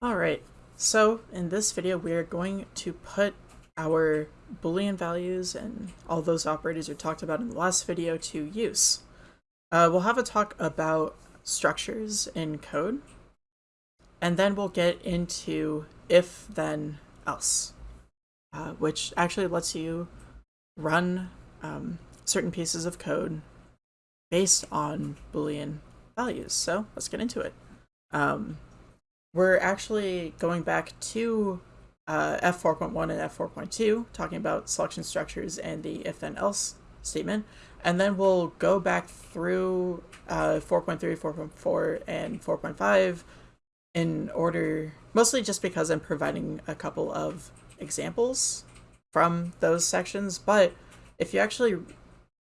Alright, so in this video we are going to put our boolean values and all those operators we talked about in the last video to use. Uh, we'll have a talk about structures in code, and then we'll get into if then else, uh, which actually lets you run um, certain pieces of code based on boolean values. So let's get into it. Um, we're actually going back to uh, F4.1 and F4.2, talking about selection structures and the if-then-else statement. And then we'll go back through uh, 4.3, 4.4, and 4.5 in order, mostly just because I'm providing a couple of examples from those sections. But if you actually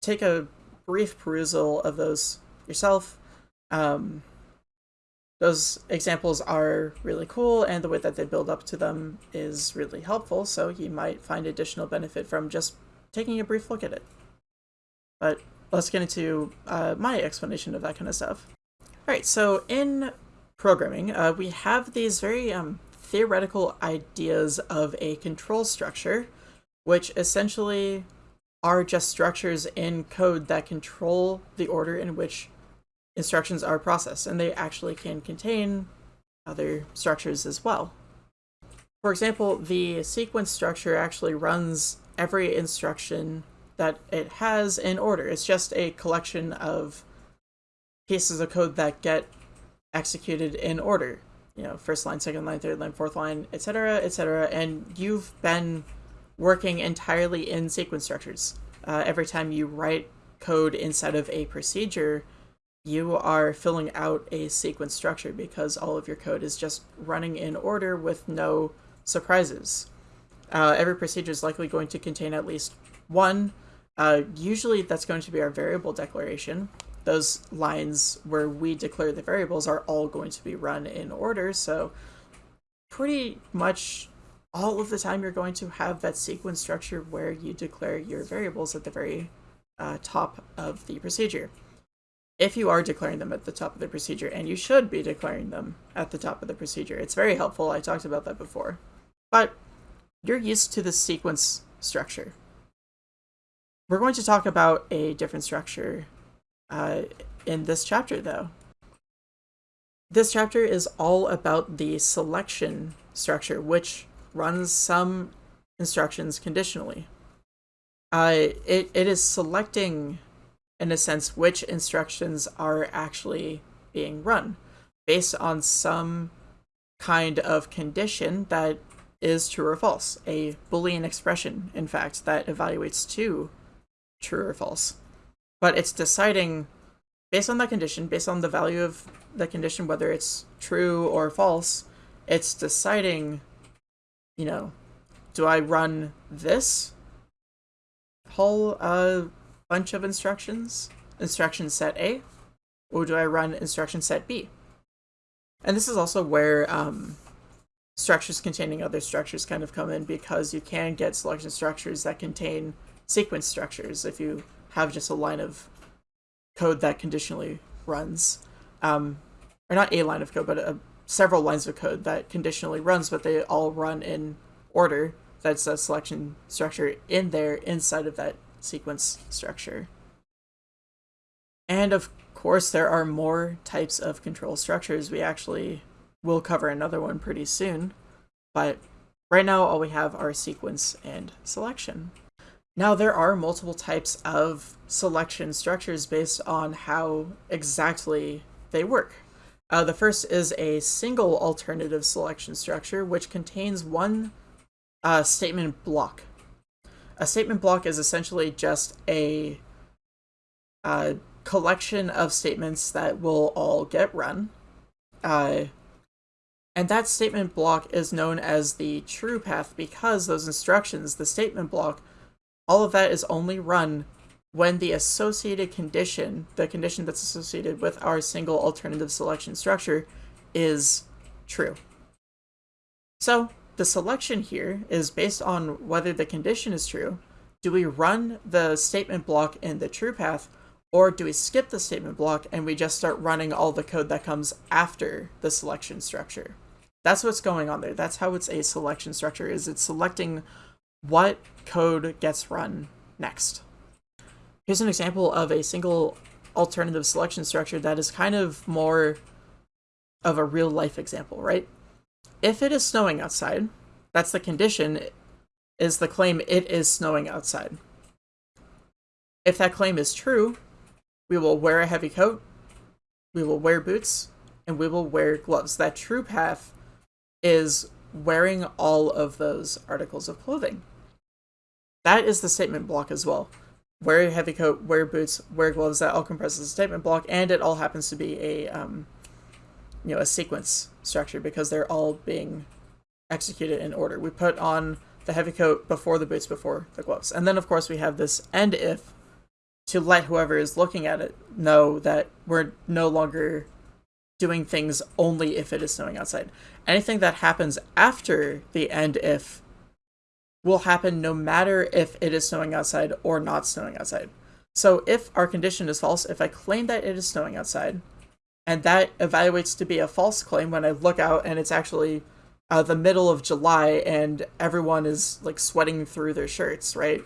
take a brief perusal of those yourself, um, those examples are really cool and the way that they build up to them is really helpful, so you might find additional benefit from just taking a brief look at it. But let's get into uh, my explanation of that kind of stuff. Alright, so in programming, uh, we have these very um, theoretical ideas of a control structure, which essentially are just structures in code that control the order in which instructions are processed, and they actually can contain other structures as well. For example, the sequence structure actually runs every instruction that it has in order. It's just a collection of pieces of code that get executed in order. You know, first line, second line, third line, fourth line, etc., etc. And you've been working entirely in sequence structures. Uh, every time you write code inside of a procedure, you are filling out a sequence structure because all of your code is just running in order with no surprises. Uh, every procedure is likely going to contain at least one. Uh, usually that's going to be our variable declaration. Those lines where we declare the variables are all going to be run in order, so pretty much all of the time you're going to have that sequence structure where you declare your variables at the very uh, top of the procedure if you are declaring them at the top of the procedure, and you should be declaring them at the top of the procedure. It's very helpful. I talked about that before. But you're used to the sequence structure. We're going to talk about a different structure uh, in this chapter, though. This chapter is all about the selection structure, which runs some instructions conditionally. Uh, it, it is selecting in a sense, which instructions are actually being run based on some kind of condition that is true or false. A Boolean expression, in fact, that evaluates to true or false. But it's deciding, based on that condition, based on the value of the condition, whether it's true or false, it's deciding, you know, do I run this whole uh, bunch of instructions, instruction set A, or do I run instruction set B? And this is also where um, structures containing other structures kind of come in because you can get selection structures that contain sequence structures if you have just a line of code that conditionally runs. Um, or not a line of code, but a, several lines of code that conditionally runs, but they all run in order. That's a selection structure in there inside of that sequence structure. And of course, there are more types of control structures. We actually will cover another one pretty soon, but right now all we have are sequence and selection. Now there are multiple types of selection structures based on how exactly they work. Uh, the first is a single alternative selection structure, which contains one uh, statement block. A statement block is essentially just a, collection of statements that will all get run. Uh, and that statement block is known as the true path because those instructions, the statement block, all of that is only run when the associated condition, the condition that's associated with our single alternative selection structure, is true. So the selection here is based on whether the condition is true. Do we run the statement block in the true path, or do we skip the statement block and we just start running all the code that comes after the selection structure? That's what's going on there. That's how it's a selection structure is it's selecting what code gets run next. Here's an example of a single alternative selection structure that is kind of more of a real life example, right? If it is snowing outside, that's the condition, is the claim it is snowing outside. If that claim is true, we will wear a heavy coat, we will wear boots, and we will wear gloves. That true path is wearing all of those articles of clothing. That is the statement block as well. Wear a heavy coat, wear boots, wear gloves, that all compresses the statement block, and it all happens to be a um, you know, a sequence structure because they're all being executed in order. We put on the heavy coat before the boots, before the gloves. And then of course we have this end if to let whoever is looking at it know that we're no longer doing things only if it is snowing outside. Anything that happens after the end if will happen no matter if it is snowing outside or not snowing outside. So if our condition is false, if I claim that it is snowing outside, and that evaluates to be a false claim when I look out and it's actually uh, the middle of July and everyone is like sweating through their shirts, right?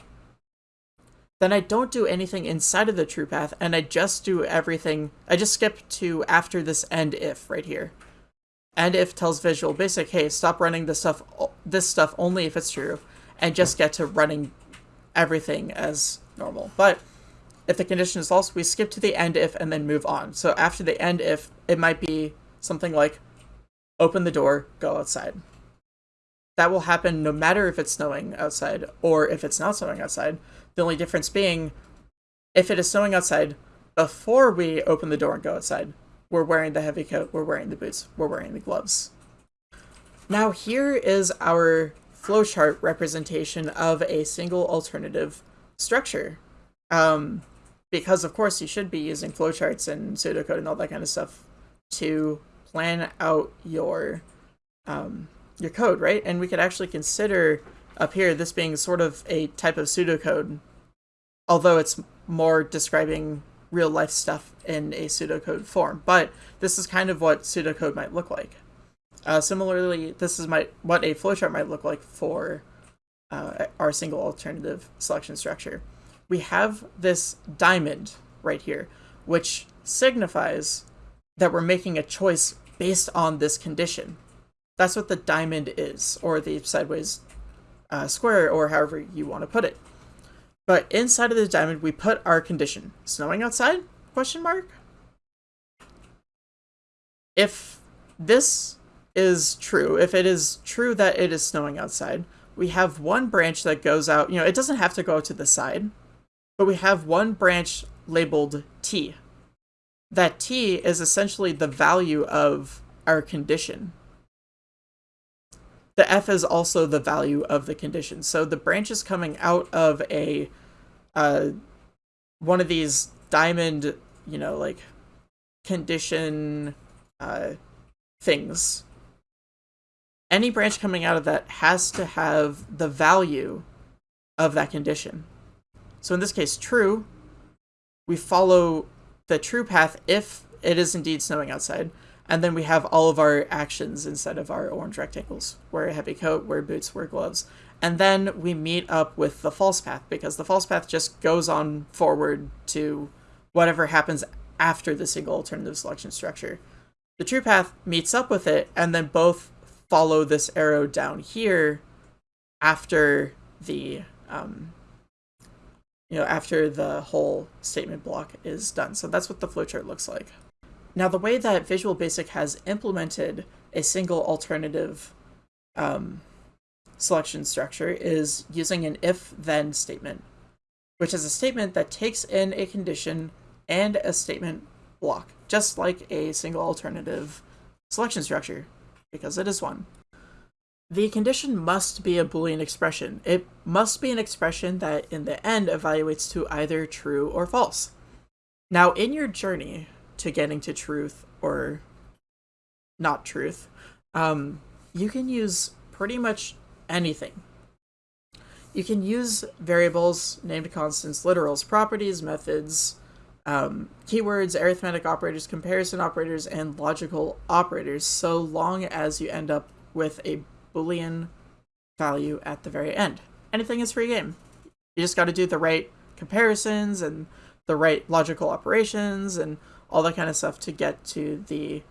Then I don't do anything inside of the true path and I just do everything. I just skip to after this end if right here. End if tells Visual Basic, hey, stop running this stuff, this stuff only if it's true, and just get to running everything as normal. But if the condition is false, we skip to the end if and then move on. So after the end if, it might be something like open the door, go outside. That will happen no matter if it's snowing outside or if it's not snowing outside. The only difference being if it is snowing outside before we open the door and go outside, we're wearing the heavy coat, we're wearing the boots, we're wearing the gloves. Now here is our flowchart representation of a single alternative structure. Um, because of course you should be using flowcharts and pseudocode and all that kind of stuff to plan out your um, your code, right? And we could actually consider up here this being sort of a type of pseudocode, although it's more describing real life stuff in a pseudocode form. But this is kind of what pseudocode might look like. Uh, similarly, this is my what a flowchart might look like for uh, our single alternative selection structure we have this diamond right here, which signifies that we're making a choice based on this condition. That's what the diamond is, or the sideways uh, square, or however you want to put it. But inside of the diamond, we put our condition. Snowing outside? Question mark? If this is true, if it is true that it is snowing outside, we have one branch that goes out, you know, it doesn't have to go to the side but we have one branch labeled t. That t is essentially the value of our condition. The f is also the value of the condition. So the branch is coming out of a uh, one of these diamond, you know, like condition uh, things. Any branch coming out of that has to have the value of that condition. So in this case, true, we follow the true path if it is indeed snowing outside. And then we have all of our actions instead of our orange rectangles. Wear a heavy coat, wear boots, wear gloves. And then we meet up with the false path because the false path just goes on forward to whatever happens after the single alternative selection structure. The true path meets up with it and then both follow this arrow down here after the um, you know, after the whole statement block is done. So that's what the flowchart looks like. Now, the way that Visual Basic has implemented a single alternative um, selection structure is using an if-then statement, which is a statement that takes in a condition and a statement block, just like a single alternative selection structure, because it is one. The condition must be a Boolean expression. It must be an expression that in the end evaluates to either true or false. Now, in your journey to getting to truth or not truth, um, you can use pretty much anything. You can use variables, named constants, literals, properties, methods, um, keywords, arithmetic operators, comparison operators, and logical operators, so long as you end up with a Boolean value at the very end. Anything is free game. You just got to do the right comparisons and the right logical operations and all that kind of stuff to get to the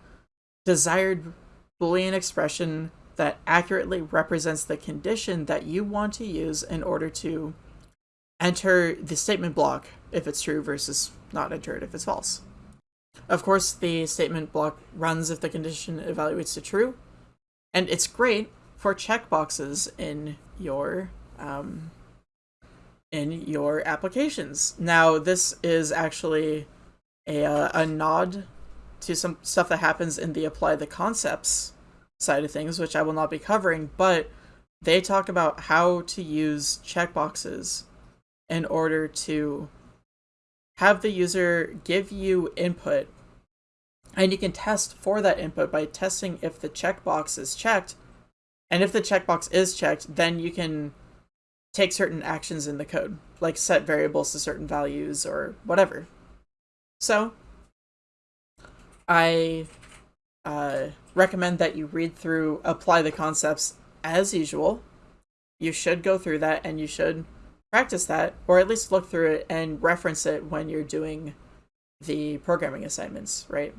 desired Boolean expression that accurately represents the condition that you want to use in order to enter the statement block if it's true versus not enter it if it's false. Of course, the statement block runs if the condition evaluates to true, and it's great for checkboxes in your um, in your applications. Now, this is actually a, uh, a nod to some stuff that happens in the apply the concepts side of things, which I will not be covering, but they talk about how to use checkboxes in order to have the user give you input and you can test for that input by testing if the checkbox is checked and if the checkbox is checked then you can take certain actions in the code, like set variables to certain values or whatever. So, I uh, recommend that you read through Apply the Concepts as usual. You should go through that and you should practice that, or at least look through it and reference it when you're doing the programming assignments, right?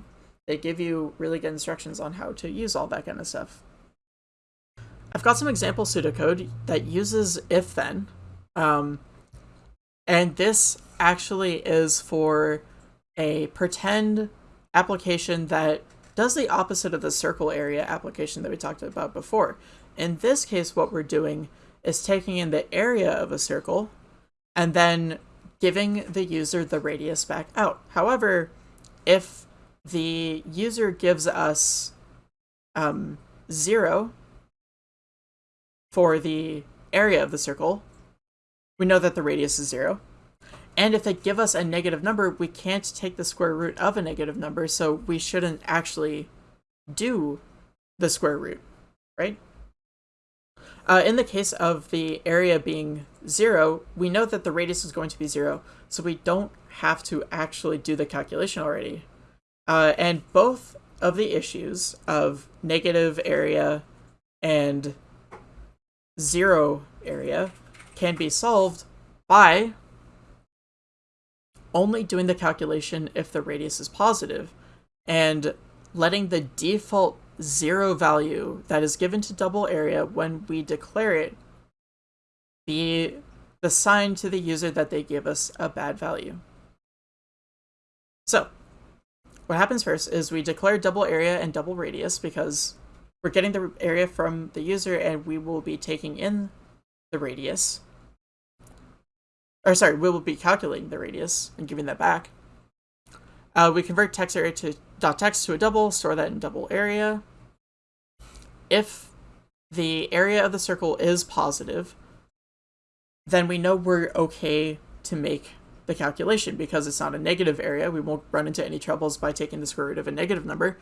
They give you really good instructions on how to use all that kind of stuff. I've got some example pseudocode that uses if then. Um, and this actually is for a pretend application that does the opposite of the circle area application that we talked about before. In this case, what we're doing is taking in the area of a circle and then giving the user the radius back out. However, if the user gives us um, zero for the area of the circle, we know that the radius is zero. And if they give us a negative number, we can't take the square root of a negative number, so we shouldn't actually do the square root, right? Uh, in the case of the area being zero, we know that the radius is going to be zero, so we don't have to actually do the calculation already. Uh, and both of the issues of negative area and zero area can be solved by only doing the calculation if the radius is positive and letting the default zero value that is given to double area when we declare it be the sign to the user that they give us a bad value. So what happens first is we declare double area and double radius because we're getting the area from the user and we will be taking in the radius. Or sorry, we will be calculating the radius and giving that back. Uh, we convert text area to dot text to a double, store that in double area. If the area of the circle is positive, then we know we're okay to make the calculation because it's not a negative area. We won't run into any troubles by taking the square root of a negative number.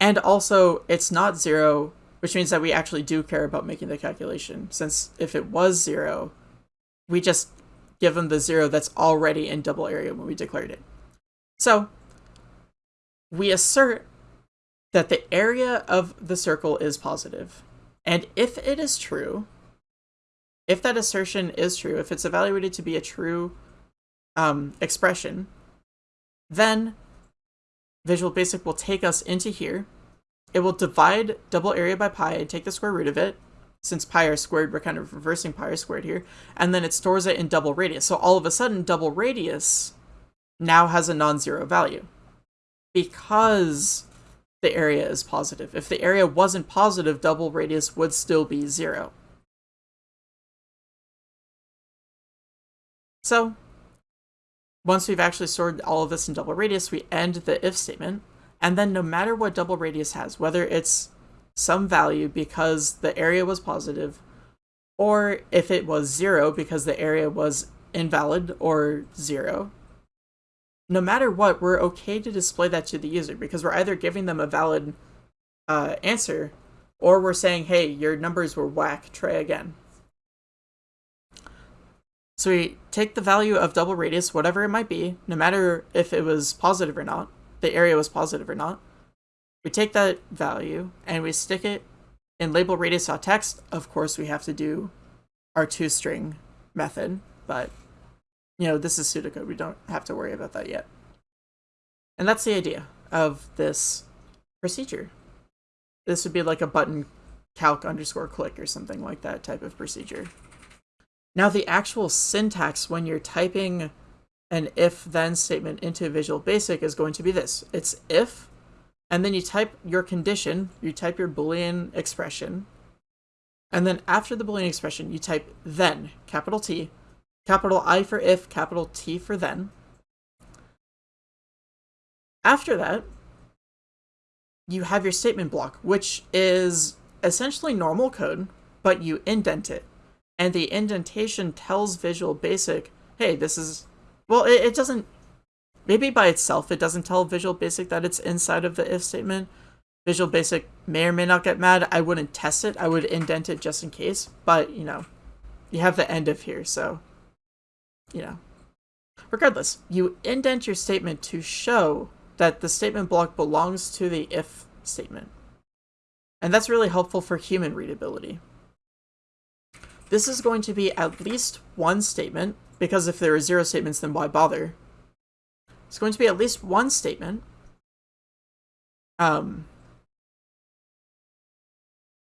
And also, it's not zero, which means that we actually do care about making the calculation, since if it was zero, we just give them the zero that's already in double area when we declared it. So, we assert that the area of the circle is positive. And if it is true, if that assertion is true, if it's evaluated to be a true um, expression, then Visual Basic will take us into here. It will divide double area by pi and take the square root of it. Since pi r squared, we're kind of reversing pi r squared here. And then it stores it in double radius. So all of a sudden, double radius now has a non-zero value. Because the area is positive. If the area wasn't positive, double radius would still be zero. So once we've actually stored all of this in double radius, we end the if statement. And then no matter what double radius has, whether it's some value because the area was positive, or if it was zero because the area was invalid or zero, no matter what, we're okay to display that to the user because we're either giving them a valid uh, answer or we're saying, hey, your numbers were whack, try again. So we take the value of double radius, whatever it might be, no matter if it was positive or not, the area was positive or not. We take that value and we stick it in label radius.text. Of course, we have to do our toString method, but you know, this is pseudocode. We don't have to worry about that yet. And that's the idea of this procedure. This would be like a button calc underscore click or something like that type of procedure. Now the actual syntax when you're typing an if then statement into Visual Basic is going to be this. It's if, and then you type your condition, you type your Boolean expression, and then after the Boolean expression, you type then, capital T, capital I for if, capital T for then. After that, you have your statement block, which is essentially normal code, but you indent it. And the indentation tells Visual Basic, hey, this is, well, it, it doesn't, maybe by itself, it doesn't tell Visual Basic that it's inside of the if statement. Visual Basic may or may not get mad. I wouldn't test it. I would indent it just in case, but, you know, you have the end of here, so, you know. Regardless, you indent your statement to show that the statement block belongs to the if statement. And that's really helpful for human readability. This is going to be at least one statement, because if there are zero statements, then why bother? It's going to be at least one statement. Um,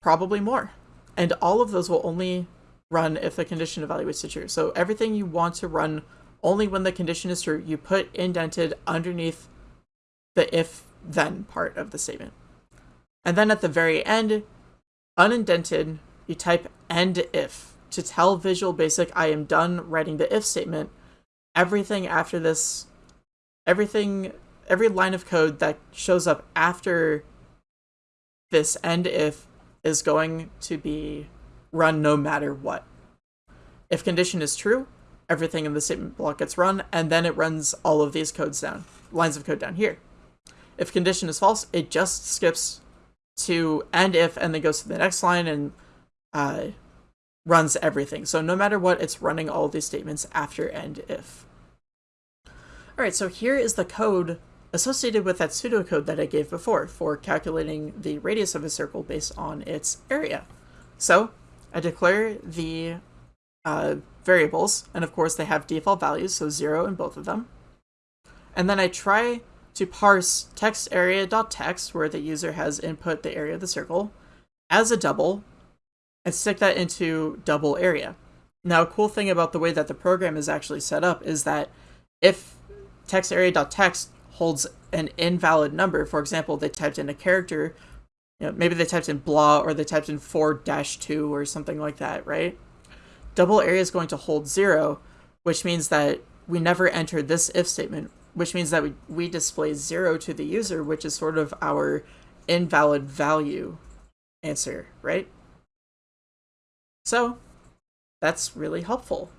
probably more. And all of those will only run if the condition evaluates to true. So everything you want to run only when the condition is true, you put indented underneath the if then part of the statement. And then at the very end, unindented, you type end if to tell Visual Basic I am done writing the if statement. Everything after this, everything, every line of code that shows up after this end if is going to be run no matter what. If condition is true, everything in the statement block gets run, and then it runs all of these codes down, lines of code down here. If condition is false, it just skips to end if and then goes to the next line and uh, runs everything. So no matter what, it's running all these statements after end if. All right, so here is the code associated with that pseudocode that I gave before for calculating the radius of a circle based on its area. So I declare the uh, variables, and of course they have default values, so zero in both of them. And then I try to parse text area.text, where the user has input the area of the circle, as a double, and stick that into double area. Now, a cool thing about the way that the program is actually set up is that if text area.text holds an invalid number, for example, they typed in a character, you know, maybe they typed in blah or they typed in 4-2 or something like that, right? Double area is going to hold zero, which means that we never enter this if statement which means that we, we display zero to the user, which is sort of our invalid value answer, right? So that's really helpful.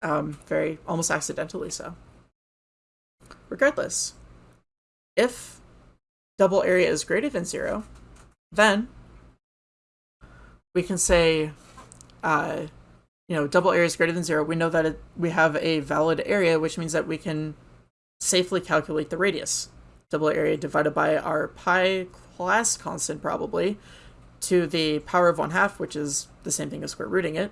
Um, very, almost accidentally so. Regardless, if double area is greater than zero, then we can say, uh, you know, double area is greater than zero. We know that it, we have a valid area, which means that we can safely calculate the radius. Double area divided by our pi class constant, probably, to the power of 1 half, which is the same thing as square rooting it.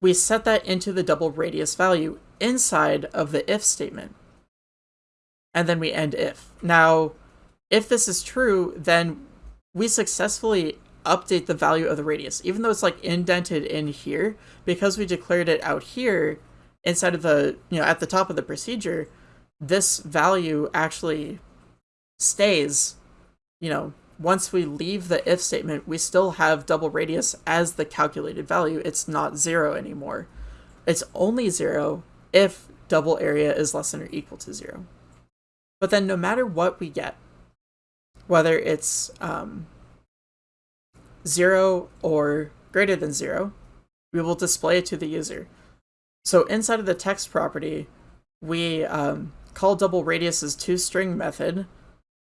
We set that into the double radius value inside of the if statement. And then we end if. Now, if this is true, then we successfully update the value of the radius. Even though it's like indented in here, because we declared it out here, inside of the, you know, at the top of the procedure, this value actually stays, you know, once we leave the if statement, we still have double radius as the calculated value. It's not zero anymore. It's only zero if double area is less than or equal to zero. But then no matter what we get, whether it's um, zero or greater than zero, we will display it to the user. So inside of the text property, we um, call double radius's toString method,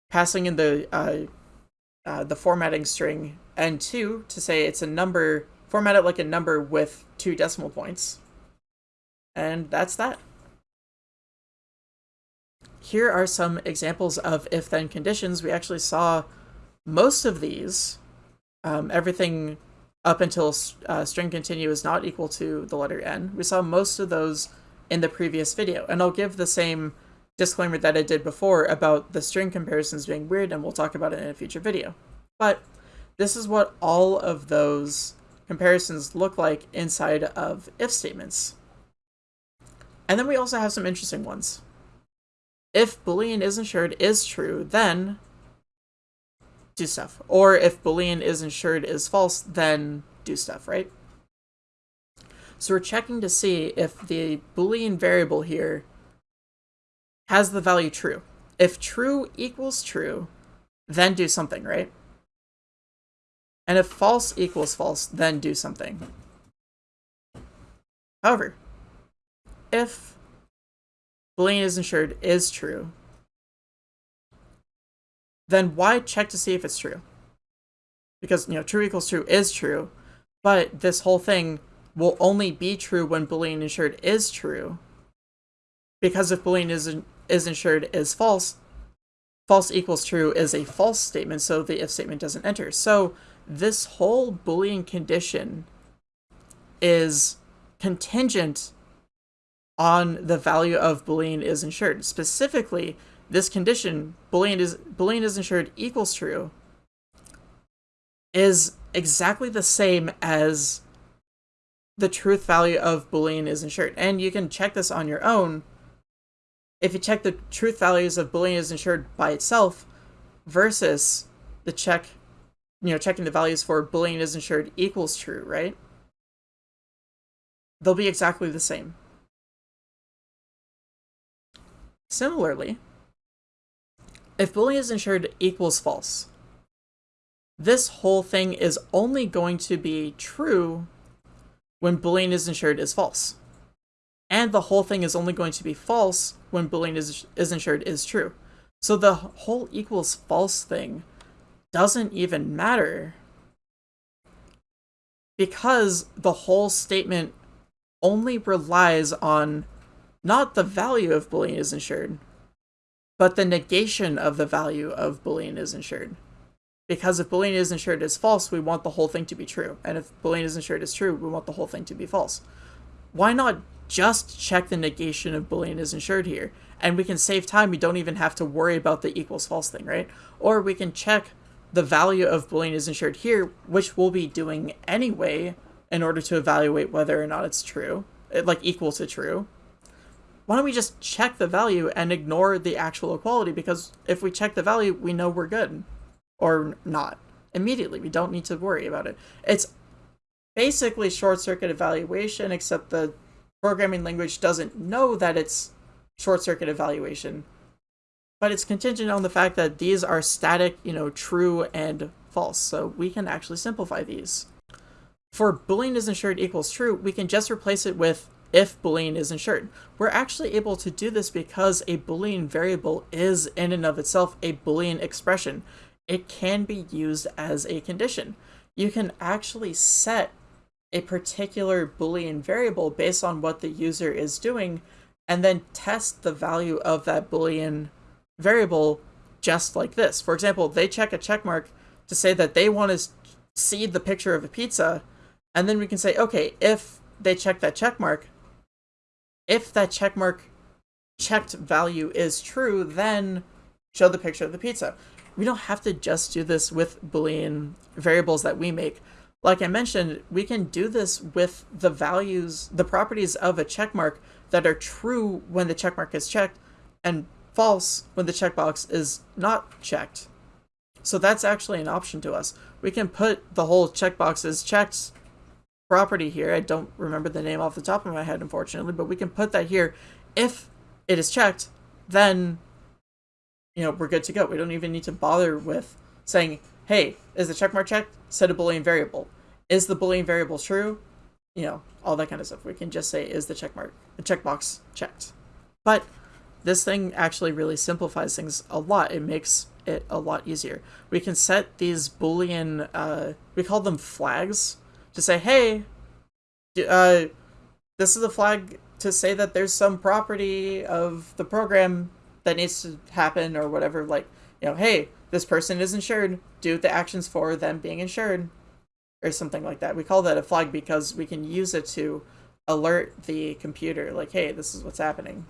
passing in the uh, uh, the formatting string n2 to say it's a number format it like a number with two decimal points. And that's that. Here are some examples of if-then conditions. We actually saw most of these, um, everything up until uh, string continue is not equal to the letter n. We saw most of those in the previous video, and I'll give the same disclaimer that I did before about the string comparisons being weird, and we'll talk about it in a future video. But this is what all of those comparisons look like inside of if statements. And then we also have some interesting ones. If boolean is insured is true, then do stuff. Or if boolean is insured is false, then do stuff, right? So we're checking to see if the boolean variable here has the value true. If true equals true, then do something, right? And if false equals false, then do something. However, if boolean is insured is true, then why check to see if it's true? Because, you know, true equals true is true, but this whole thing will only be true when boolean insured is true. Because if boolean is, is insured is false, false equals true is a false statement, so the if statement doesn't enter. So this whole boolean condition is contingent on the value of boolean is insured. Specifically, this condition, boolean is boolean is insured equals true, is exactly the same as the truth value of boolean is insured. And you can check this on your own. If you check the truth values of boolean is insured by itself versus the check, you know, checking the values for boolean is insured equals true, right? They'll be exactly the same. Similarly, if boolean is insured equals false, this whole thing is only going to be true when boolean is insured is false. And the whole thing is only going to be false when boolean is, is insured is true. So the whole equals false thing doesn't even matter because the whole statement only relies on not the value of boolean is insured, but the negation of the value of boolean is insured. Because if boolean is insured is false, we want the whole thing to be true. And if boolean is insured is true, we want the whole thing to be false. Why not just check the negation of boolean is insured here? And we can save time. We don't even have to worry about the equals false thing, right? Or we can check the value of boolean is insured here, which we'll be doing anyway in order to evaluate whether or not it's true, like equal to true why don't we just check the value and ignore the actual equality? Because if we check the value, we know we're good. Or not. Immediately, we don't need to worry about it. It's basically short-circuit evaluation, except the programming language doesn't know that it's short-circuit evaluation. But it's contingent on the fact that these are static, you know, true and false. So we can actually simplify these. For boolean is insured equals true, we can just replace it with if boolean is insured. We're actually able to do this because a boolean variable is in and of itself a boolean expression. It can be used as a condition. You can actually set a particular boolean variable based on what the user is doing and then test the value of that boolean variable just like this. For example, they check a check mark to say that they want to see the picture of a pizza, and then we can say, okay, if they check that check mark, if that checkmark checked value is true, then show the picture of the pizza. We don't have to just do this with Boolean variables that we make. Like I mentioned, we can do this with the values, the properties of a checkmark that are true when the checkmark is checked and false when the checkbox is not checked. So that's actually an option to us. We can put the whole checkbox is checked property here. I don't remember the name off the top of my head, unfortunately, but we can put that here. If it is checked, then, you know, we're good to go. We don't even need to bother with saying, hey, is the checkmark checked? Set a Boolean variable. Is the Boolean variable true? You know, all that kind of stuff. We can just say, is the checkmark, the checkbox checked? But this thing actually really simplifies things a lot. It makes it a lot easier. We can set these Boolean, uh, we call them flags, to say, hey, uh, this is a flag to say that there's some property of the program that needs to happen or whatever. Like, you know, hey, this person is insured. Do the actions for them being insured or something like that. We call that a flag because we can use it to alert the computer like, hey, this is what's happening.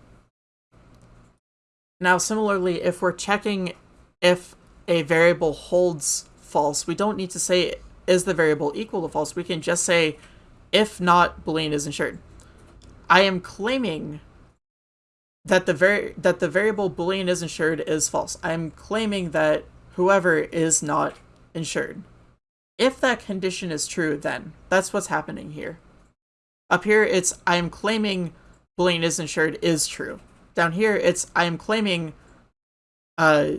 Now, similarly, if we're checking if a variable holds false, we don't need to say, is the variable equal to false? We can just say, if not, Boolean is insured. I am claiming that the var that the variable boolean is insured is false. I'm claiming that whoever is not insured. If that condition is true, then that's what's happening here. Up here, it's I'm claiming boolean is insured is true. Down here, it's I'm claiming uh,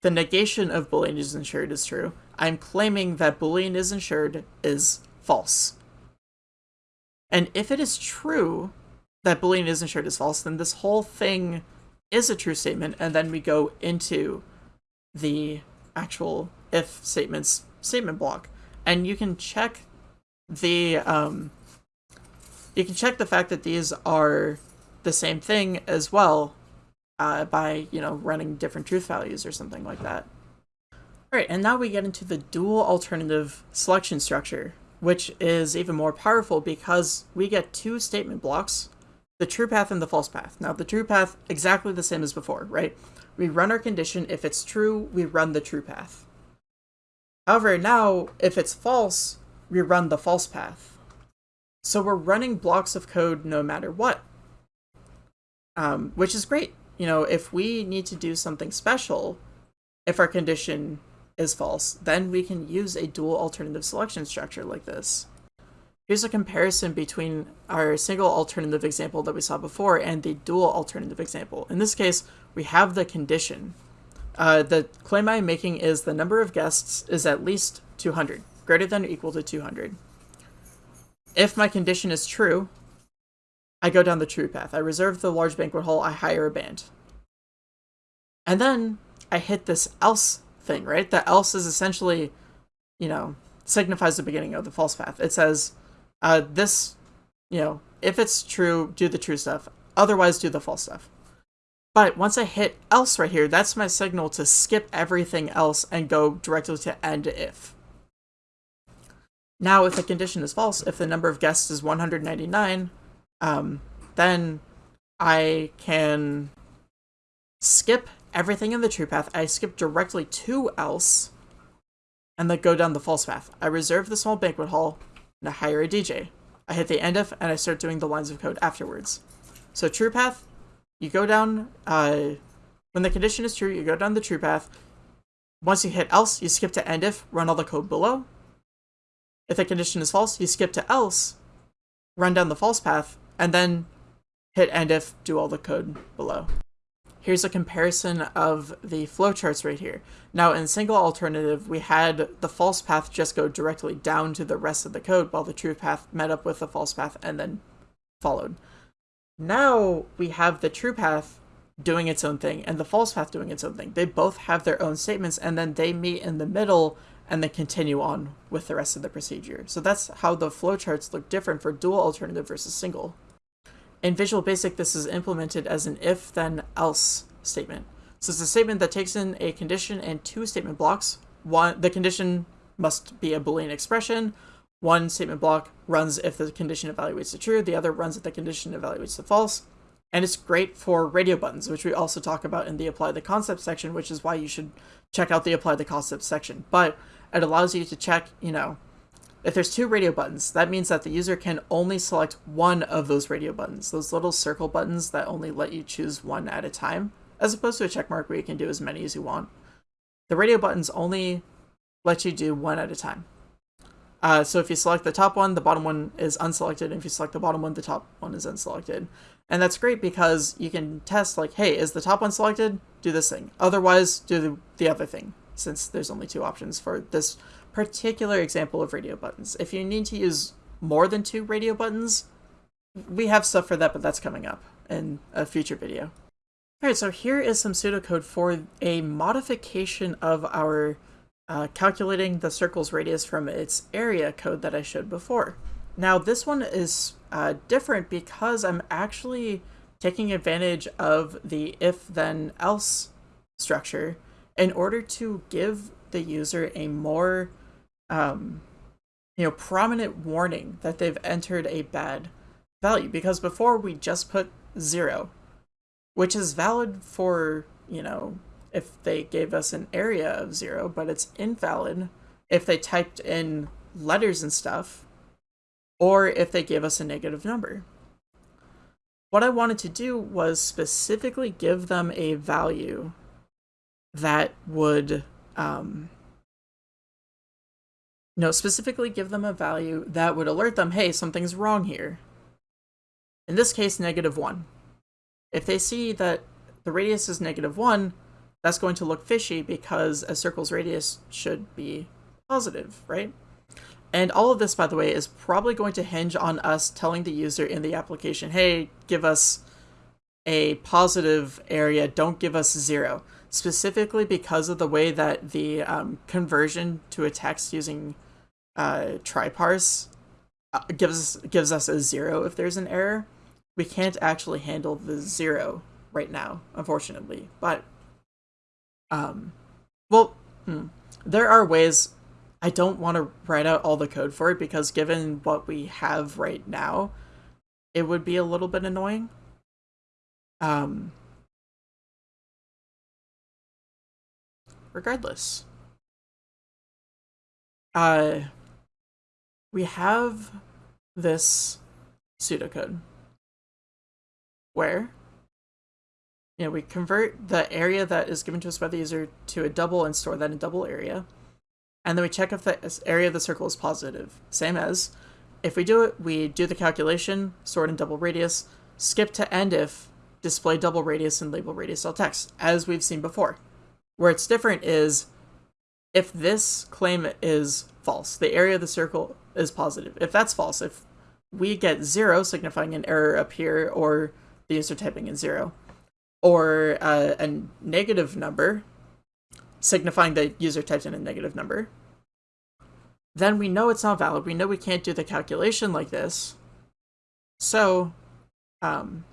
the negation of boolean is insured is true. I'm claiming that boolean is insured is false. And if it is true, that Boolean is insured is false, then this whole thing is a true statement, and then we go into the actual if statements statement block. And you can check the um you can check the fact that these are the same thing as well uh, by, you know, running different truth values or something like that. Alright, and now we get into the dual alternative selection structure, which is even more powerful because we get two statement blocks the true path and the false path. Now, the true path, exactly the same as before, right? We run our condition. If it's true, we run the true path. However, now, if it's false, we run the false path. So we're running blocks of code no matter what, um, which is great. You know, if we need to do something special, if our condition is false, then we can use a dual alternative selection structure like this. Here's a comparison between our single alternative example that we saw before and the dual alternative example. In this case, we have the condition. Uh, the claim I'm making is the number of guests is at least 200, greater than or equal to 200. If my condition is true, I go down the true path. I reserve the large banquet hall, I hire a band. And then I hit this else thing, right? The else is essentially, you know, signifies the beginning of the false path. It says, uh, this, you know, if it's true, do the true stuff. Otherwise, do the false stuff. But once I hit else right here, that's my signal to skip everything else and go directly to end if. Now, if the condition is false, if the number of guests is 199, um, then I can skip everything in the true path. I skip directly to else and then go down the false path. I reserve the small banquet hall and I hire a DJ. I hit the end if, and I start doing the lines of code afterwards. So true path, you go down, uh, when the condition is true, you go down the true path. Once you hit else, you skip to end if, run all the code below. If the condition is false, you skip to else, run down the false path, and then hit end if, do all the code below. Here's a comparison of the flowcharts right here. Now in single alternative, we had the false path just go directly down to the rest of the code while the true path met up with the false path and then followed. Now we have the true path doing its own thing and the false path doing its own thing. They both have their own statements and then they meet in the middle and then continue on with the rest of the procedure. So that's how the flowcharts look different for dual alternative versus single. In Visual Basic, this is implemented as an if then else statement. So it's a statement that takes in a condition and two statement blocks. One, the condition must be a Boolean expression. One statement block runs if the condition evaluates to true, the other runs if the condition evaluates to false. And it's great for radio buttons, which we also talk about in the apply the concept section, which is why you should check out the apply the concept section. But it allows you to check, you know, if there's two radio buttons, that means that the user can only select one of those radio buttons, those little circle buttons that only let you choose one at a time, as opposed to a check mark where you can do as many as you want. The radio buttons only let you do one at a time. Uh, so if you select the top one, the bottom one is unselected. And if you select the bottom one, the top one is unselected. And that's great because you can test like, hey, is the top one selected? Do this thing. Otherwise, do the, the other thing, since there's only two options for this particular example of radio buttons. If you need to use more than two radio buttons, we have stuff for that, but that's coming up in a future video. Alright, so here is some pseudocode for a modification of our uh, calculating the circle's radius from its area code that I showed before. Now this one is uh, different because I'm actually taking advantage of the if then else structure in order to give the user a more um, you know prominent warning that they've entered a bad value. Because before we just put zero which is valid for you know if they gave us an area of zero but it's invalid if they typed in letters and stuff or if they gave us a negative number. What i wanted to do was specifically give them a value that would um, know, specifically give them a value that would alert them, hey, something's wrong here. In this case, negative 1. If they see that the radius is negative 1, that's going to look fishy because a circle's radius should be positive, right? And all of this, by the way, is probably going to hinge on us telling the user in the application, hey, give us a positive area, don't give us zero specifically because of the way that the um, conversion to a text using uh, tryparse uh, gives gives us a zero if there's an error. We can't actually handle the zero right now, unfortunately. But, um, well, hmm, there are ways. I don't want to write out all the code for it because given what we have right now, it would be a little bit annoying. Um, regardless. Uh, we have this pseudocode where you know, we convert the area that is given to us by the user to a double and store that in double area. And then we check if the area of the circle is positive. Same as if we do it, we do the calculation, store it in double radius, skip to end if, display double radius and label radius dot text, as we've seen before. Where it's different is if this claim is false, the area of the circle is positive. If that's false, if we get zero, signifying an error up here, or the user typing in zero, or uh, a negative number, signifying the user typed in a negative number, then we know it's not valid. We know we can't do the calculation like this. So, um,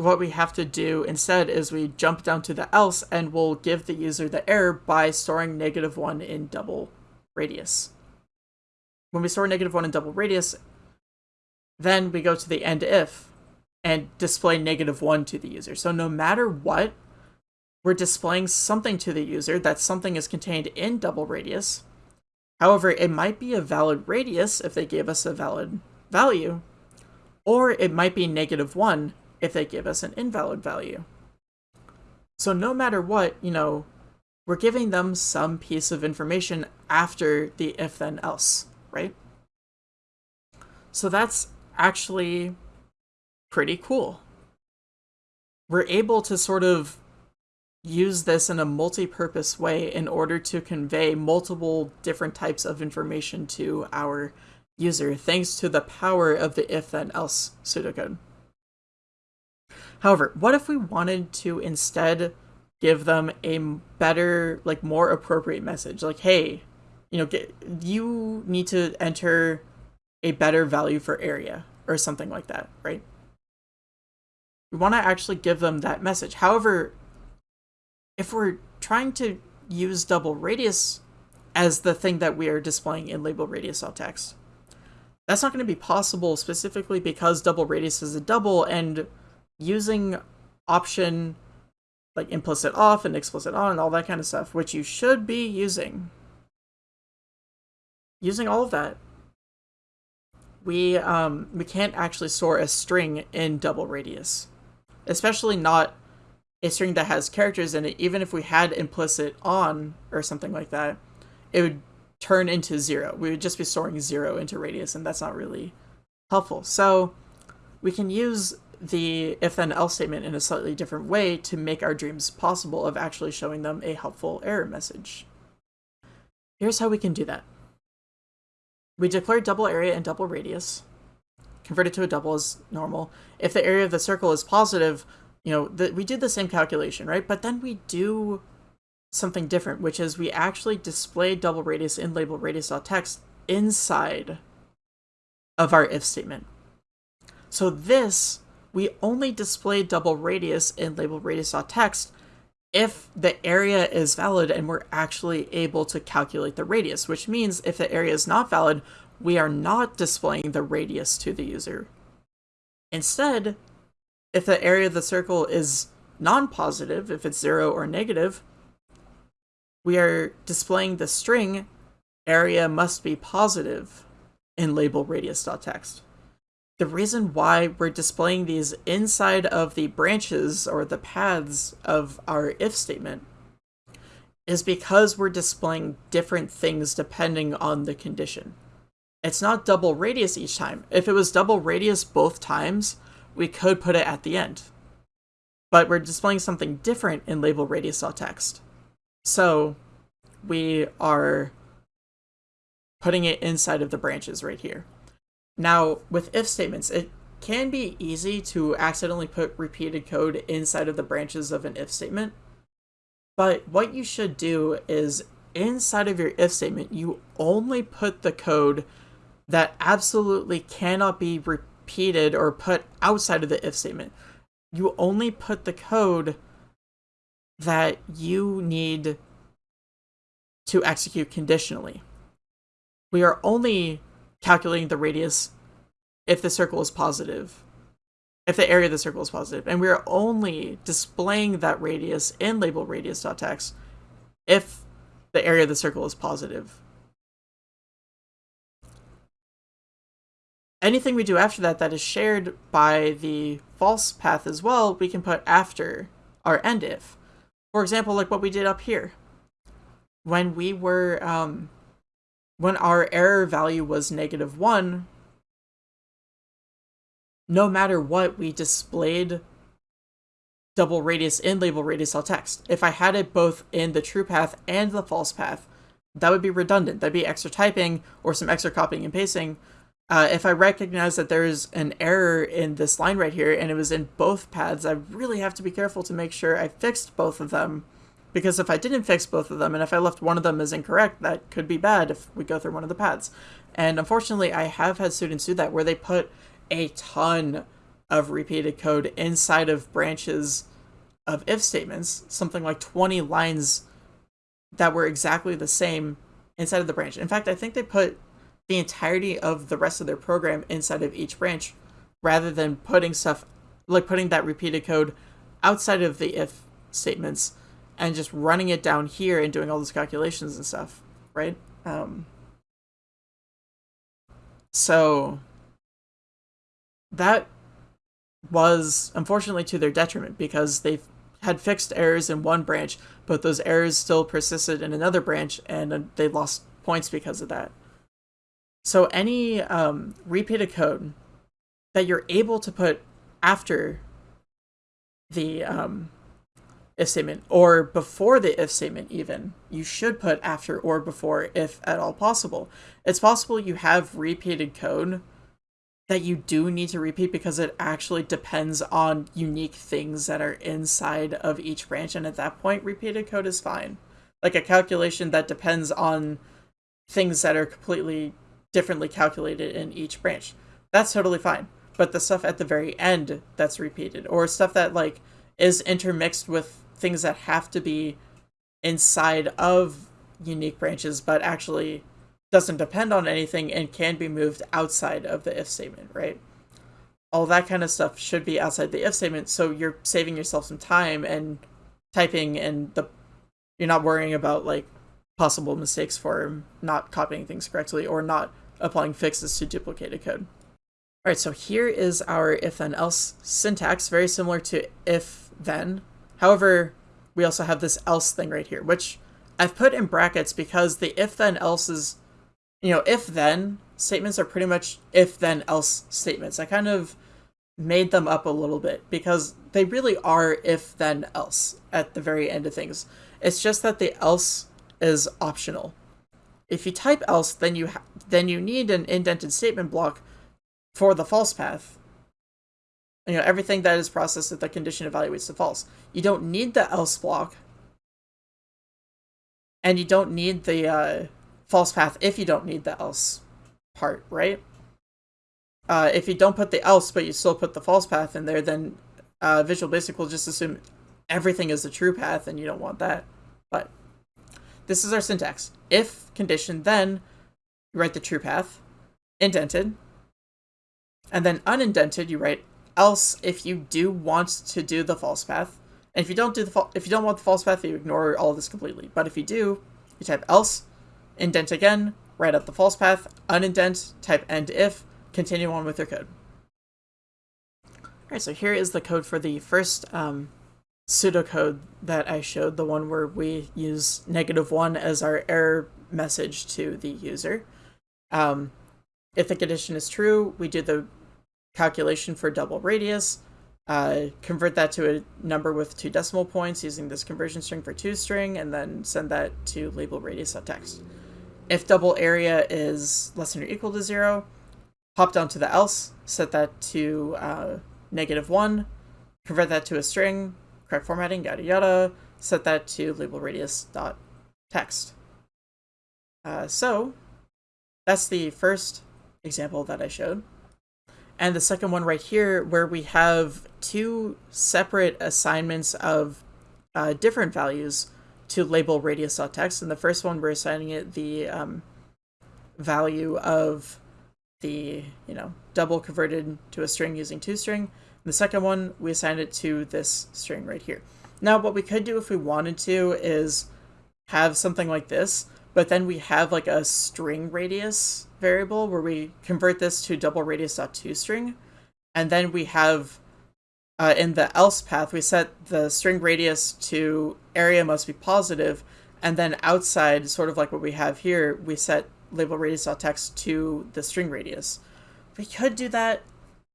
what we have to do instead is we jump down to the else and we'll give the user the error by storing negative 1 in double radius. When we store negative 1 in double radius, then we go to the end if and display negative 1 to the user. So no matter what, we're displaying something to the user that something is contained in double radius. However, it might be a valid radius if they gave us a valid value, or it might be negative 1 if they give us an invalid value. So no matter what, you know, we're giving them some piece of information after the if then else, right? So that's actually pretty cool. We're able to sort of use this in a multi-purpose way in order to convey multiple different types of information to our user thanks to the power of the if then else pseudocode. However, what if we wanted to instead give them a better, like more appropriate message? Like, hey, you know, get, you need to enter a better value for area or something like that, right? We want to actually give them that message. However, if we're trying to use double radius as the thing that we are displaying in label radius dot text, that's not going to be possible specifically because double radius is a double and using option like implicit off and explicit on and all that kind of stuff, which you should be using. Using all of that, we um, we can't actually store a string in double radius, especially not a string that has characters in it. Even if we had implicit on or something like that, it would turn into zero. We would just be storing zero into radius, and that's not really helpful. So we can use the if then else statement in a slightly different way to make our dreams possible of actually showing them a helpful error message. Here's how we can do that. We declare double area and double radius, convert it to a double as normal. If the area of the circle is positive, you know, the, we did the same calculation, right? But then we do something different, which is we actually display double radius in label radius.text inside of our if statement. So this, we only display double radius in label radius.text if the area is valid and we're actually able to calculate the radius, which means if the area is not valid, we are not displaying the radius to the user. Instead, if the area of the circle is non-positive, if it's zero or negative, we are displaying the string area must be positive in label radius.text. The reason why we're displaying these inside of the branches or the paths of our if statement is because we're displaying different things depending on the condition. It's not double radius each time. If it was double radius both times, we could put it at the end. But we're displaying something different in label radius.text. So we are putting it inside of the branches right here. Now, with if statements, it can be easy to accidentally put repeated code inside of the branches of an if statement. But what you should do is inside of your if statement, you only put the code that absolutely cannot be repeated or put outside of the if statement. You only put the code that you need to execute conditionally. We are only calculating the radius if the circle is positive, if the area of the circle is positive, and we are only displaying that radius in label radius.text if the area of the circle is positive. Anything we do after that that is shared by the false path as well, we can put after our end if. For example, like what we did up here. When we were, um, when our error value was negative 1, no matter what, we displayed double radius in label radius all text. If I had it both in the true path and the false path, that would be redundant. That'd be extra typing or some extra copying and pasting, uh, if I recognize that there's an error in this line right here and it was in both paths, I really have to be careful to make sure I fixed both of them. Because if I didn't fix both of them and if I left one of them as incorrect, that could be bad if we go through one of the paths. And unfortunately, I have had students do that where they put a ton of repeated code inside of branches of if statements, something like 20 lines that were exactly the same inside of the branch. In fact, I think they put the entirety of the rest of their program inside of each branch rather than putting stuff like putting that repeated code outside of the if statements and just running it down here and doing all those calculations and stuff, right? Um, so that was unfortunately to their detriment because they had fixed errors in one branch, but those errors still persisted in another branch and they lost points because of that. So any um, repeated code that you're able to put after the um, if statement or before the if statement even, you should put after or before if at all possible. It's possible you have repeated code that you do need to repeat because it actually depends on unique things that are inside of each branch and at that point repeated code is fine. Like a calculation that depends on things that are completely differently calculated in each branch. That's totally fine. But the stuff at the very end that's repeated, or stuff that like is intermixed with things that have to be inside of unique branches, but actually doesn't depend on anything and can be moved outside of the if statement, right? All that kind of stuff should be outside the if statement, so you're saving yourself some time and typing and the you're not worrying about like possible mistakes for not copying things correctly or not applying fixes to duplicated code. All right, so here is our if then else syntax, very similar to if then. However, we also have this else thing right here, which I've put in brackets because the if then else is, you know, if then statements are pretty much if then else statements. I kind of made them up a little bit because they really are if then else at the very end of things. It's just that the else is optional. If you type else, then you then you need an indented statement block for the false path. You know, everything that is processed if the condition evaluates to false. You don't need the else block and you don't need the uh, false path if you don't need the else part, right? Uh, if you don't put the else, but you still put the false path in there, then uh, Visual Basic will just assume everything is the true path, and you don't want that. But this is our syntax. If condition, then you write the true path, indented, and then unindented, you write else if you do want to do the false path. And if you don't do the if you don't want the false path, you ignore all this completely. But if you do, you type else, indent again, write out the false path, unindent, type end if, continue on with your code. Alright, so here is the code for the first um, pseudocode that I showed, the one where we use negative one as our error message to the user. Um, if the condition is true, we do the calculation for double radius, uh, convert that to a number with two decimal points using this conversion string for toString, and then send that to label radius.text. If double area is less than or equal to zero, hop down to the else, set that to uh, negative one, convert that to a string, correct formatting, yada yada, set that to label radius.text. Uh, so that's the first example that I showed. And the second one right here, where we have two separate assignments of uh, different values to label radius.text. And the first one, we're assigning it the um, value of the, you know, double converted to a string using toString. And the second one, we assign it to this string right here. Now, what we could do if we wanted to is have something like this, but then we have like a string radius variable where we convert this to double radius dot toString, and then we have uh, in the else path, we set the string radius to area must be positive, and then outside, sort of like what we have here, we set label radius dot text to the string radius. We could do that.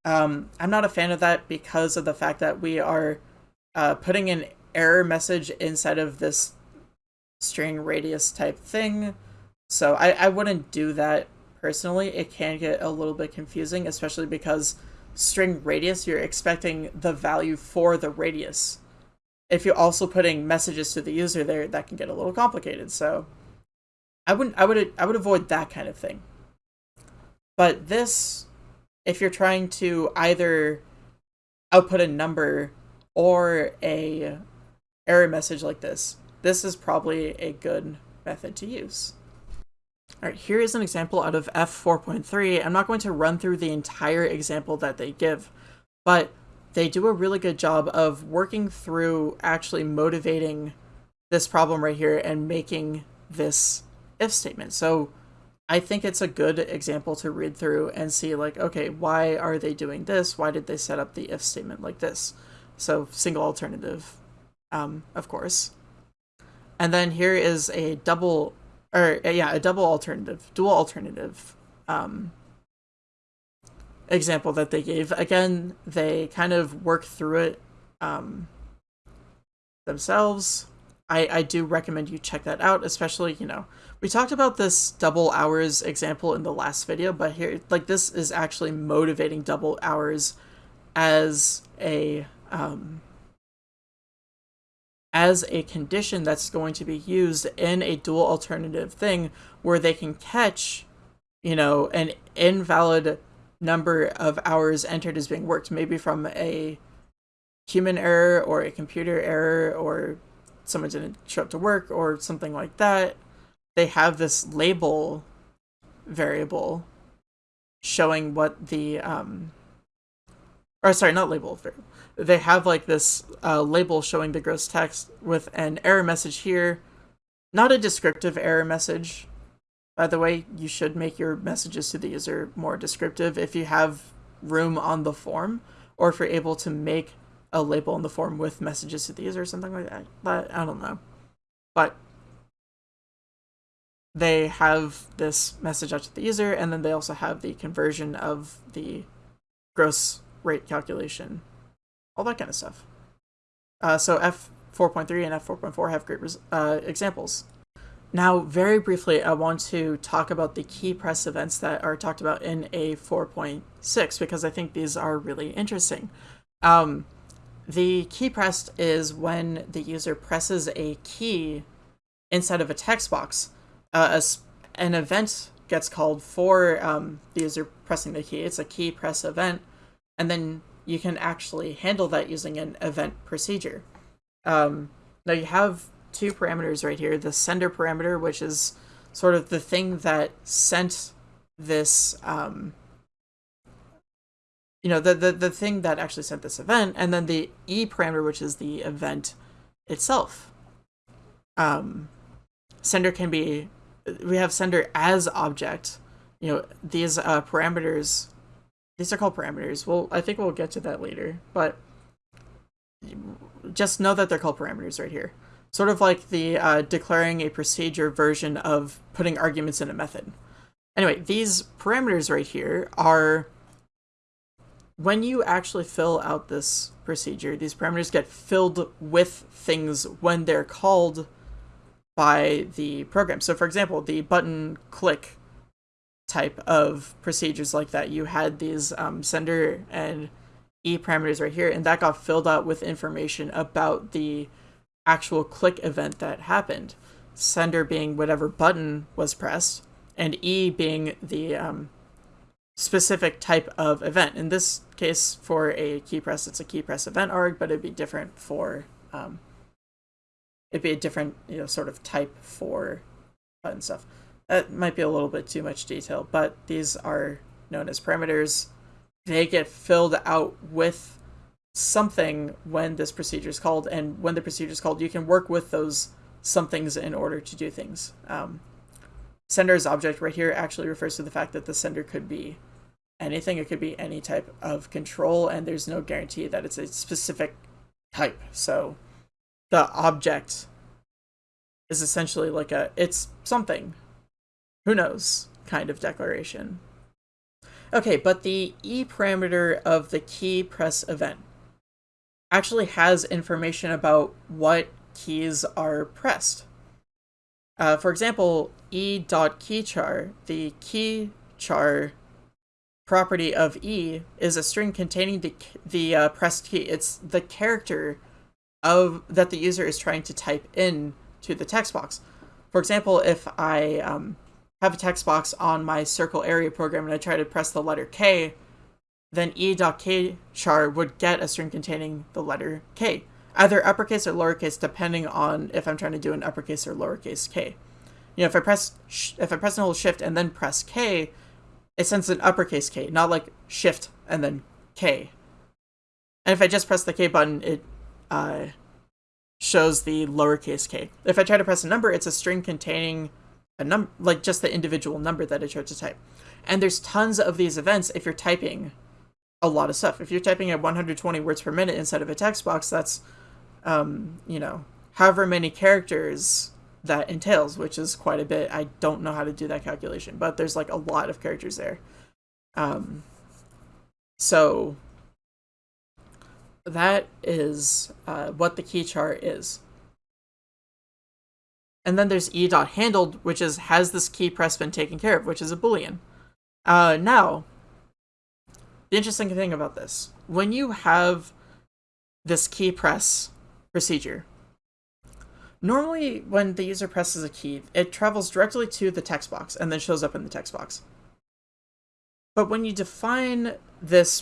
Um, I'm not a fan of that because of the fact that we are uh, putting an error message inside of this string radius type thing. So I, I wouldn't do that personally. It can get a little bit confusing, especially because string radius, you're expecting the value for the radius. If you're also putting messages to the user there, that can get a little complicated. So I wouldn't I would I would avoid that kind of thing. But this if you're trying to either output a number or a error message like this, this is probably a good method to use. All right, here is an example out of F4.3. I'm not going to run through the entire example that they give, but they do a really good job of working through actually motivating this problem right here and making this if statement. So I think it's a good example to read through and see like, okay, why are they doing this? Why did they set up the if statement like this? So single alternative, um, of course. And then here is a double, or uh, yeah, a double alternative, dual alternative um, example that they gave. Again, they kind of work through it um, themselves. I, I do recommend you check that out, especially, you know, we talked about this double hours example in the last video, but here, like, this is actually motivating double hours as a, um, as a condition that's going to be used in a dual alternative thing where they can catch, you know, an invalid number of hours entered as being worked, maybe from a human error or a computer error or someone didn't show up to work or something like that. They have this label variable showing what the um or sorry, not label variable they have like this uh, label showing the gross text with an error message here. Not a descriptive error message. By the way, you should make your messages to the user more descriptive if you have room on the form, or if you're able to make a label in the form with messages to the user or something like that. But I don't know. But they have this message out to the user, and then they also have the conversion of the gross rate calculation all that kind of stuff. Uh, so F4.3 and F4.4 have great uh, examples. Now, very briefly, I want to talk about the key press events that are talked about in A4.6 because I think these are really interesting. Um, the key pressed is when the user presses a key inside of a text box, uh, a, an event gets called for um, the user pressing the key. It's a key press event, and then you can actually handle that using an event procedure. Um, now you have two parameters right here, the sender parameter, which is sort of the thing that sent this, um, you know, the, the, the thing that actually sent this event, and then the E parameter, which is the event itself. Um, sender can be, we have sender as object, you know, these uh, parameters, these are called parameters. Well, I think we'll get to that later, but just know that they're called parameters right here. Sort of like the uh, declaring a procedure version of putting arguments in a method. Anyway, these parameters right here are when you actually fill out this procedure, these parameters get filled with things when they're called by the program. So for example, the button click type of procedures like that, you had these um, sender and E parameters right here, and that got filled out with information about the actual click event that happened. Sender being whatever button was pressed, and E being the um, specific type of event. In this case, for a key press, it's a key press event arg, but it'd be different for um, it'd be a different you know sort of type for button stuff. That might be a little bit too much detail, but these are known as parameters they get filled out with something when this procedure is called, and when the procedure is called, you can work with those somethings in order to do things. Um, sender's object right here actually refers to the fact that the sender could be anything. It could be any type of control, and there's no guarantee that it's a specific type. So the object is essentially like a, it's something, who knows, kind of declaration. Okay, but the E parameter of the key press event actually has information about what keys are pressed. Uh, for example, e.keychar, the key char property of E is a string containing the the uh, pressed key. It's the character of that the user is trying to type in to the text box. For example, if I um, have a text box on my circle area program and I try to press the letter K, then e.keychar would get a string containing the letter K, either uppercase or lowercase, depending on if I'm trying to do an uppercase or lowercase K. You know, if I press if I press and hold Shift and then press K, it sends an uppercase K, not like Shift and then K. And if I just press the K button, it uh, shows the lowercase k. If I try to press a number, it's a string containing a number, like just the individual number that I chose to type. And there's tons of these events if you're typing a lot of stuff. If you're typing at 120 words per minute inside of a text box, that's, um, you know, however many characters that entails, which is quite a bit. I don't know how to do that calculation, but there's like a lot of characters there. Um, so that is uh, what the key chart is. And then there's e dot handled, which is has this key press been taken care of, which is a boolean. Uh, now, the interesting thing about this, when you have this key press procedure, normally when the user presses a key, it travels directly to the text box and then shows up in the text box. But when you define this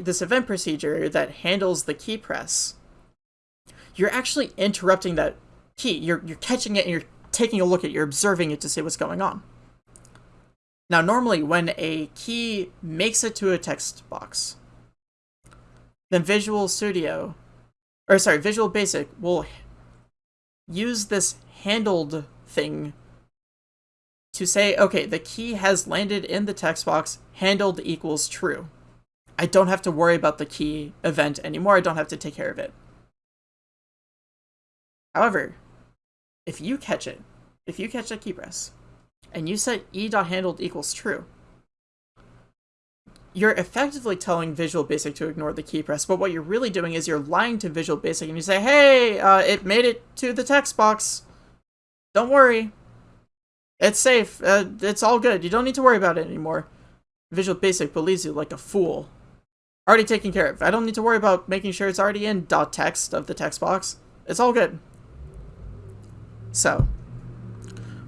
this event procedure that handles the key press, you're actually interrupting that key. You're, you're catching it and you're taking a look at it, you're observing it to see what's going on. Now, normally when a key makes it to a text box, then Visual Studio, or sorry, Visual Basic will use this handled thing to say, okay, the key has landed in the text box, handled equals true. I don't have to worry about the key event anymore, I don't have to take care of it. However, if you catch it, if you catch a key press, and you set e.handled equals true, you're effectively telling Visual Basic to ignore the key press, but what you're really doing is you're lying to Visual Basic and you say, hey, uh, it made it to the text box. Don't worry. It's safe. Uh, it's all good. You don't need to worry about it anymore. Visual Basic believes you like a fool. Already taken care of. I don't need to worry about making sure it's already in text of the text box. It's all good. So,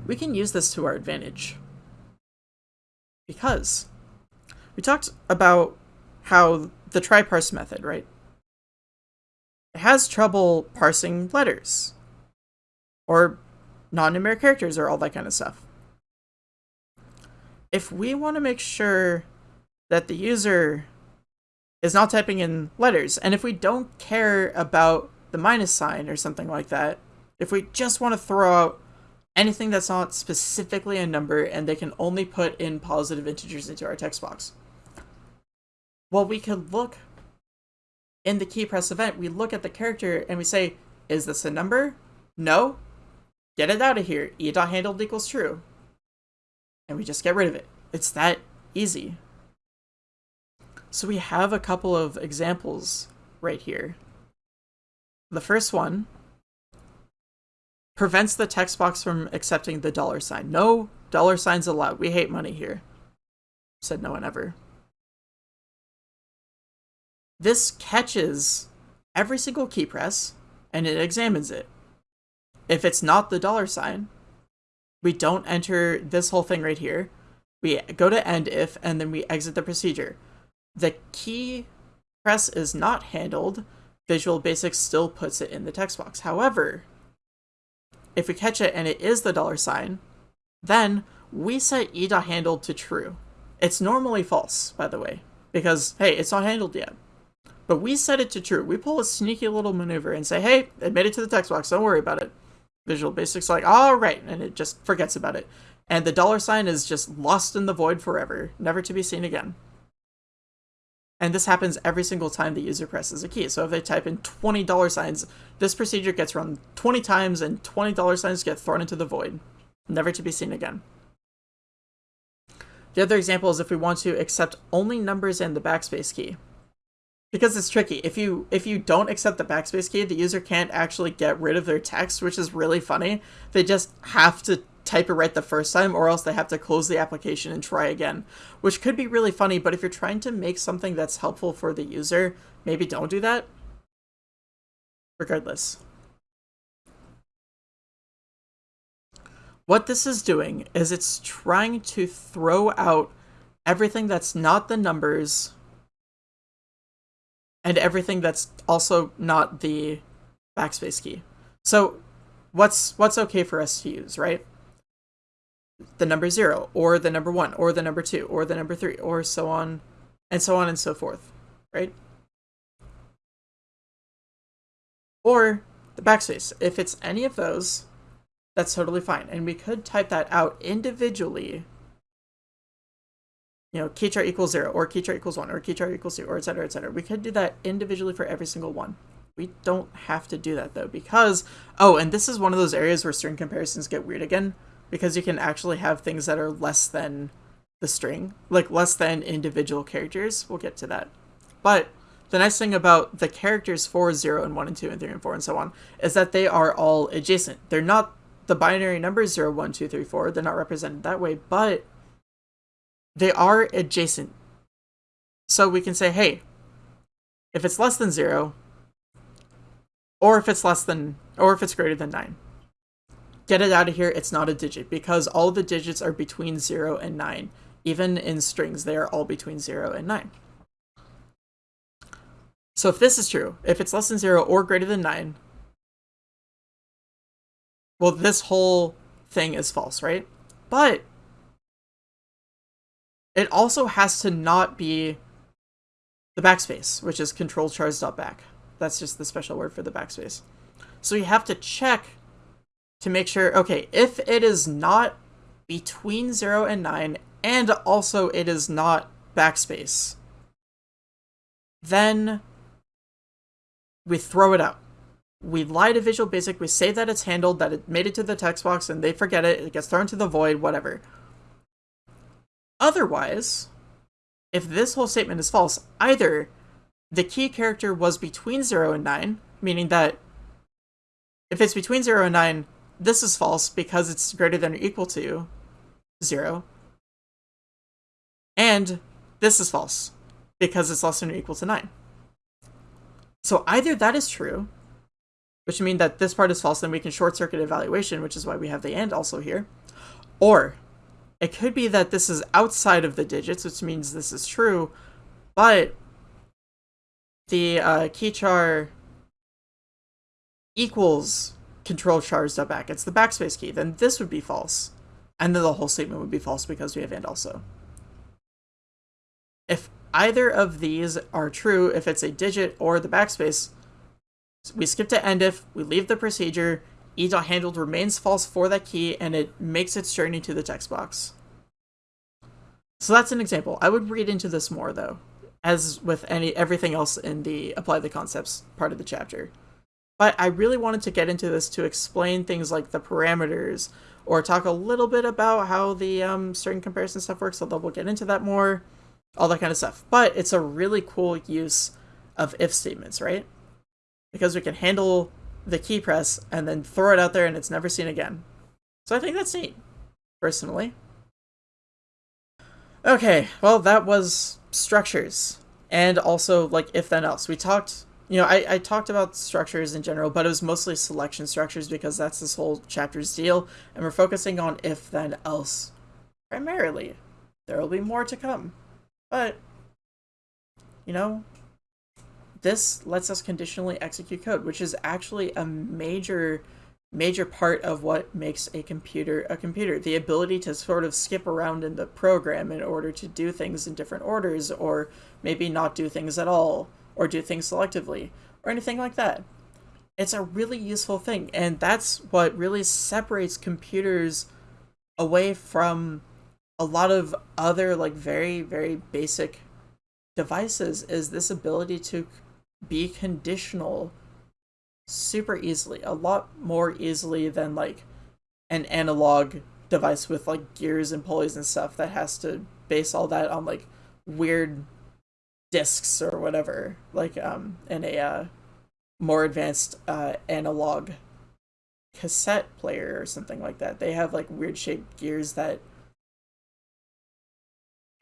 we can use this to our advantage. Because we talked about how the try parse method, right? It has trouble parsing letters or non-numeric characters or all that kind of stuff. If we want to make sure that the user is not typing in letters, and if we don't care about the minus sign or something like that, if we just want to throw out anything that's not specifically a number and they can only put in positive integers into our text box, well, we could look in the key press event, we look at the character and we say, is this a number? No? Get it out of here. e.handled equals true. And we just get rid of it. It's that easy. So we have a couple of examples right here. The first one prevents the text box from accepting the dollar sign. No dollar signs allowed. We hate money here. Said no one ever. This catches every single key press and it examines it. If it's not the dollar sign, we don't enter this whole thing right here. We go to end if and then we exit the procedure. The key press is not handled. Visual Basic still puts it in the text box. However, if we catch it and it is the dollar sign, then we set e.handled to true. It's normally false, by the way, because, hey, it's not handled yet. But we set it to true. We pull a sneaky little maneuver and say, hey, it made it to the text box. Don't worry about it. Visual Basic's like, all right, and it just forgets about it. And the dollar sign is just lost in the void forever, never to be seen again. And this happens every single time the user presses a key. So if they type in 20 dollar signs, this procedure gets run 20 times and 20 dollar signs get thrown into the void, never to be seen again. The other example is if we want to accept only numbers and the backspace key because it's tricky. If you if you don't accept the backspace key, the user can't actually get rid of their text, which is really funny. They just have to type it right the first time or else they have to close the application and try again, which could be really funny, but if you're trying to make something that's helpful for the user, maybe don't do that. Regardless. What this is doing is it's trying to throw out everything that's not the numbers and everything that's also not the backspace key. So what's what's okay for us to use, right? The number 0 or the number 1 or the number 2 or the number 3 or so on and so on and so forth, right? Or the backspace. If it's any of those, that's totally fine. And we could type that out individually you know, keychar equals zero, or keychar equals one, or keychar equals two, or et cetera, et cetera. We could do that individually for every single one. We don't have to do that though, because, oh, and this is one of those areas where string comparisons get weird again, because you can actually have things that are less than the string, like less than individual characters. We'll get to that. But the nice thing about the characters for 0 and 1 and 2 and 3 and 4 and so on is that they are all adjacent. They're not the binary numbers 0, 1, 2, 3, 4. They're not represented that way, but they are adjacent. So we can say, hey, if it's less than zero, or if it's less than, or if it's greater than nine, get it out of here. It's not a digit because all the digits are between zero and nine. Even in strings, they are all between zero and nine. So if this is true, if it's less than zero or greater than nine, well, this whole thing is false, right? But it also has to not be the backspace, which is control chars dot back. That's just the special word for the backspace. So you have to check to make sure, okay, if it is not between 0 and 9, and also it is not backspace, then we throw it out. We lie to Visual Basic, we say that it's handled, that it made it to the text box, and they forget it, it gets thrown to the void, whatever. Otherwise, if this whole statement is false, either the key character was between 0 and 9, meaning that if it's between 0 and 9, this is false because it's greater than or equal to 0. And this is false because it's less than or equal to 9. So either that is true, which means that this part is false, then we can short circuit evaluation, which is why we have the and also here, Or it could be that this is outside of the digits, which means this is true, but the uh, key char equals control chars back. It's the backspace key. Then this would be false. And then the whole statement would be false because we have and also. If either of these are true, if it's a digit or the backspace, we skip to end if, we leave the procedure, e.handled remains false for that key, and it makes its journey to the text box. So that's an example. I would read into this more though, as with any everything else in the apply the concepts part of the chapter. But I really wanted to get into this to explain things like the parameters or talk a little bit about how the um, string comparison stuff works, although we'll get into that more, all that kind of stuff. But it's a really cool use of if statements, right? Because we can handle the key press and then throw it out there and it's never seen again. So I think that's neat, personally. Okay, well, that was structures and also like if then else. We talked, you know, I, I talked about structures in general, but it was mostly selection structures because that's this whole chapter's deal, and we're focusing on if then else. Primarily. There will be more to come, but you know, this lets us conditionally execute code, which is actually a major major part of what makes a computer a computer. The ability to sort of skip around in the program in order to do things in different orders or maybe not do things at all or do things selectively or anything like that. It's a really useful thing and that's what really separates computers away from a lot of other like very very basic devices is this ability to be conditional super easily, a lot more easily than like an analog device with like gears and pulleys and stuff that has to base all that on like weird discs or whatever, like um in a uh, more advanced uh, analog cassette player or something like that. They have like weird shaped gears that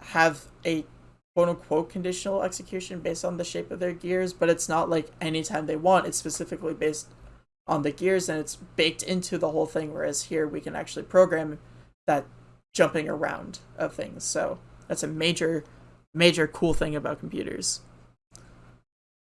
have a quote unquote conditional execution based on the shape of their gears, but it's not like anytime they want. It's specifically based on the gears and it's baked into the whole thing. Whereas here we can actually program that jumping around of things. So that's a major, major cool thing about computers.